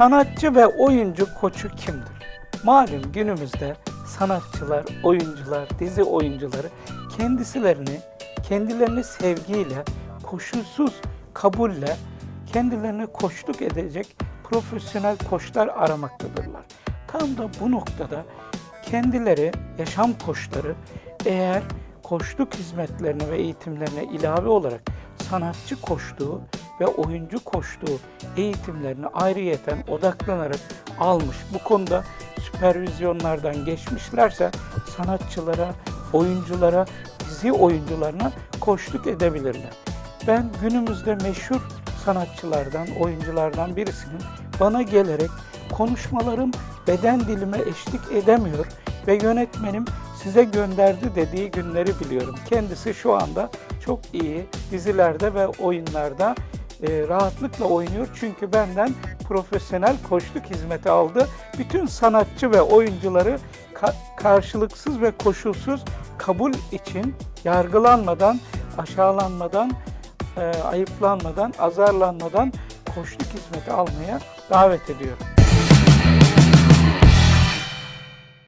Sanatçı ve oyuncu koçu kimdir? Malum günümüzde sanatçılar, oyuncular, dizi oyuncuları kendisilerini, kendilerini sevgiyle, koşulsuz kabulle, kendilerine koçluk edecek profesyonel koçlar aramaktadırlar. Tam da bu noktada kendileri, yaşam koçları eğer koçluk hizmetlerine ve eğitimlerine ilave olarak sanatçı koçluğu ve oyuncu koçluğu eğitimlerini ayrıyeten odaklanarak almış. Bu konuda süpervizyonlardan geçmişlerse sanatçılara, oyunculara, dizi oyuncularına koçluk edebilirler. Ben günümüzde meşhur sanatçılardan, oyunculardan birisinin bana gelerek konuşmalarım beden dilime eşlik edemiyor ve yönetmenim size gönderdi dediği günleri biliyorum. Kendisi şu anda çok iyi dizilerde ve oyunlarda e, rahatlıkla oynuyor çünkü benden profesyonel koçluk hizmeti aldı. Bütün sanatçı ve oyuncuları ka- karşılıksız ve koşulsuz kabul için yargılanmadan, aşağılanmadan, e, ayıplanmadan, azarlanmadan koçluk hizmeti almaya davet ediyorum.